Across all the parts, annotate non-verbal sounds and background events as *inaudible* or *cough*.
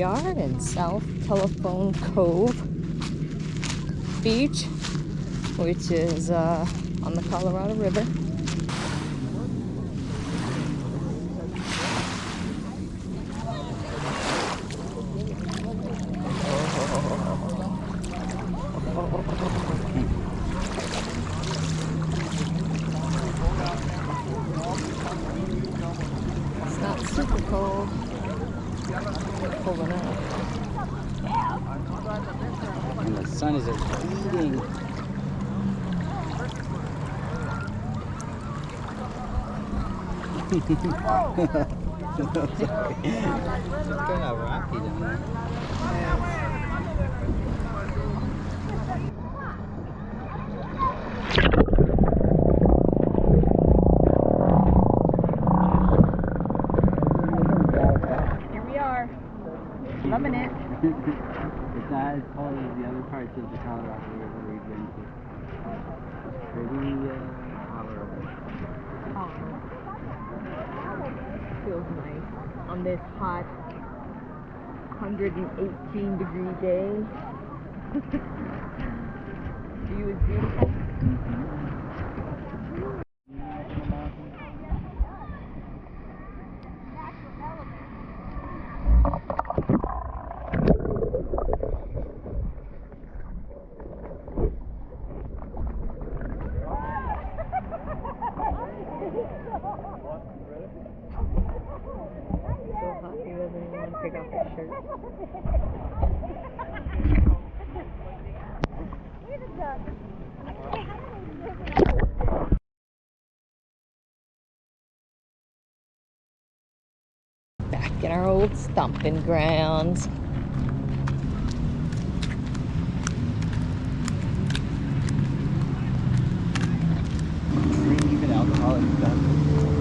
Are in South Telephone Cove Beach, which is uh, on the Colorado River. It's not super cold. Cold enough. And the sun is beating. It's kind of rocky down there. Here we are. Loving it. it's not as cold as the other parts of the Colorado River we've been to. It's pretty uh, Feels nice on this hot 118 degree day. View is beautiful. So hot he doesn't even want to take off his shirt. Back in our old stomping grounds. Drink even alcoholic stuff.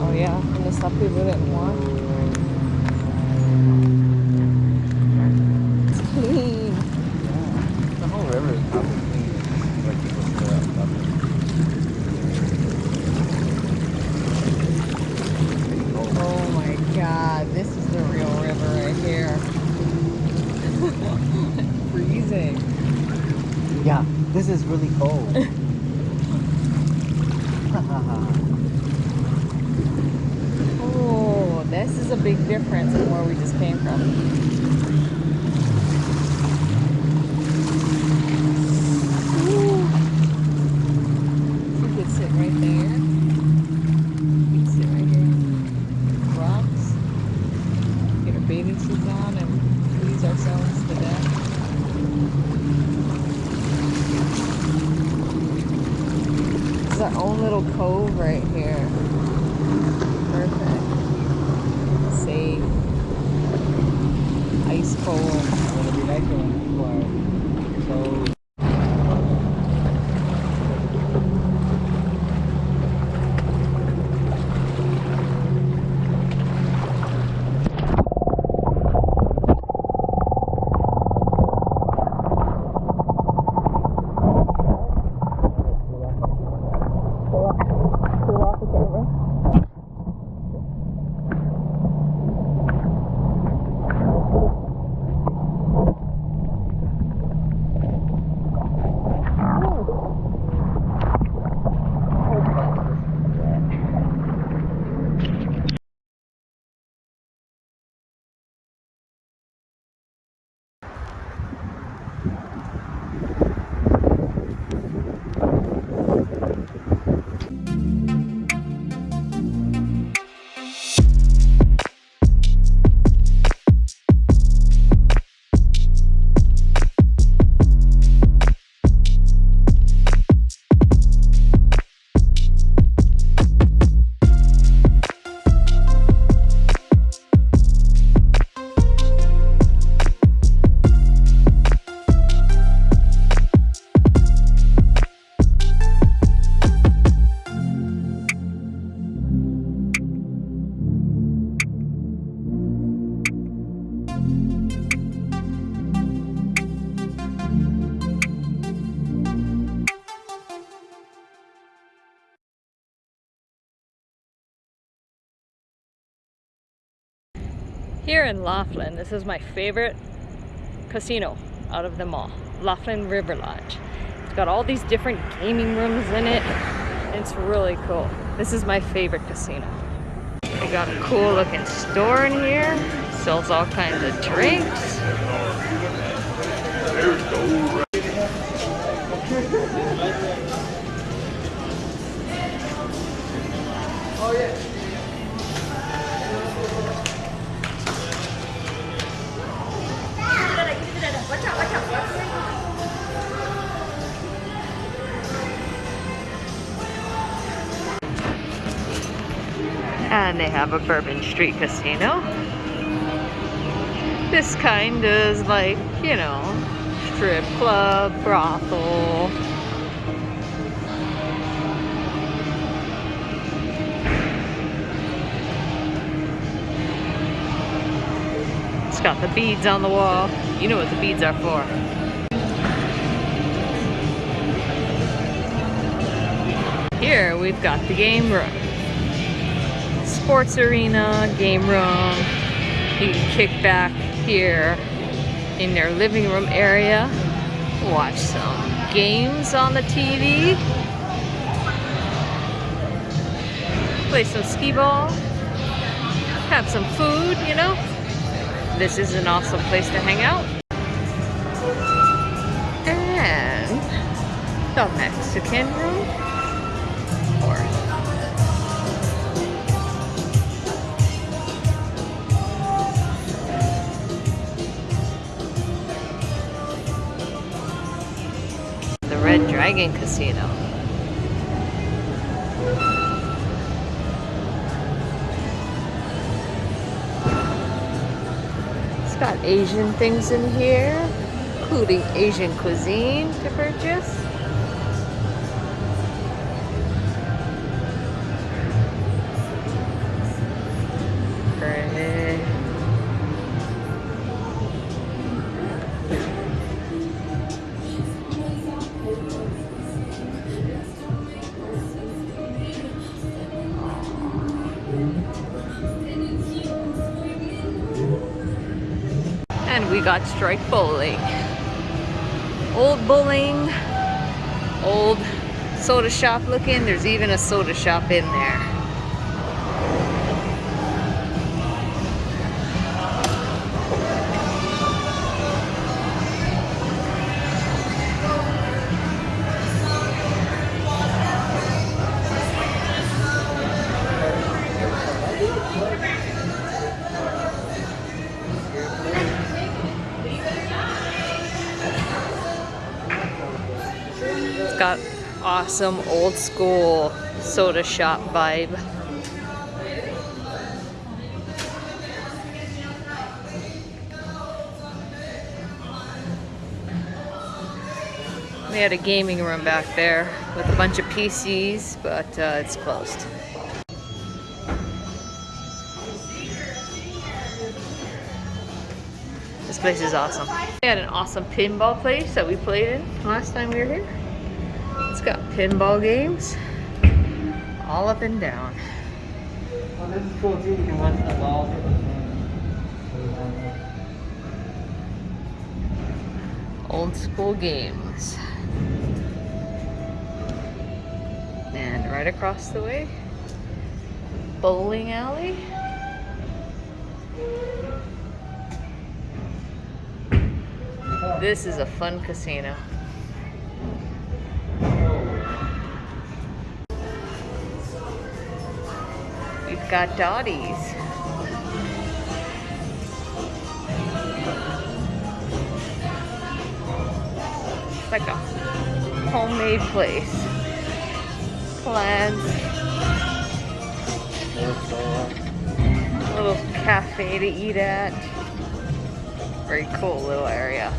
Oh yeah, and the stuff people didn't want. It's clean. Yeah. The whole river is probably clean. Like people still out love it. Pretty cold. Oh my god, this is the real river right here. Freezing. Yeah, this is really cold. *laughs* Here in Laughlin, this is my favorite casino out of them all. Laughlin River Lodge. It's got all these different gaming rooms in it. It's really cool. This is my favorite casino. They got a cool looking store in here. Sells all kinds of drinks. And they have a Bourbon Street casino. This kind is like, you know, strip club, brothel. It's got the beads on the wall. You know what the beads are for. Here we've got the game room. Sports arena, game room. You can kick back here in their living room area. Watch some games on the TV. Play some skee ball. Have some food, you know. This is an awesome place to hang out. And the Mexican room. Dragon Casino. It's got Asian things in here, including Asian cuisine to purchase. And we got strike bowling. Old bowling, old soda shop looking. There's even a soda shop in there. Awesome old school soda shop vibe. We had a gaming room back there with a bunch of PCs, but uh, it's closed. This place is awesome. We had an awesome pinball place that we played in last time we were here. Pinball games all up and down. Well, this is cool too. You can watch the balls hit the fan. Old school games. And right across the way, bowling alley. This is a fun casino. Got Dottie's. It's like a homemade place. Plants, little cafe to eat at. Very cool little area.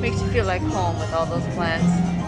Makes you feel like home with all those plants.